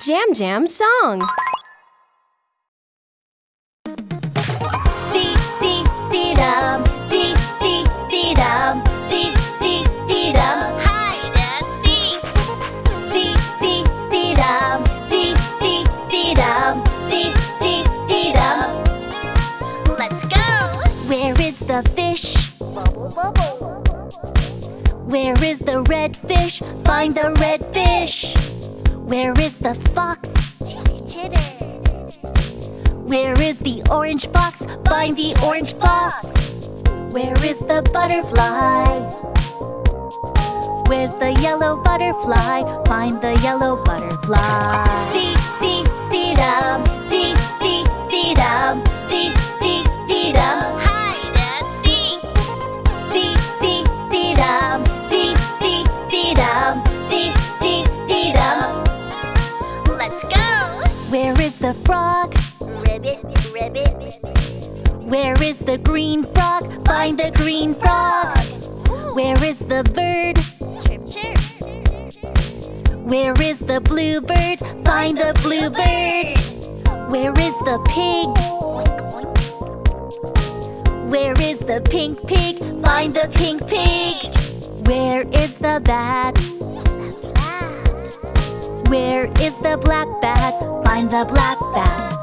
Jam Jam song. Dee dee dee dum, dee dee dee dum, dee dee dee dum. And. Dee dee dee dum, dee dee dee dum, dee dee dee dum. Let's go. Where is the fish? Bubble bubble. Where is the red fish? Find the red fish. Where is the fox? Chitter chitter. Where is the orange fox? Find the orange fox. Where is the butterfly? Where's the yellow butterfly? Find the yellow butterfly. Dee dee dee dum, the frog? Ribbit ribbit. Where is the green frog? Find the green frog. Where is the bird? Chirp chirp. Where is the blue bird? Find the blue bird. Where is the pig? Where is the pink pig? Find the pink pig. Where is the bat? Where is the black bat? Find the black bat.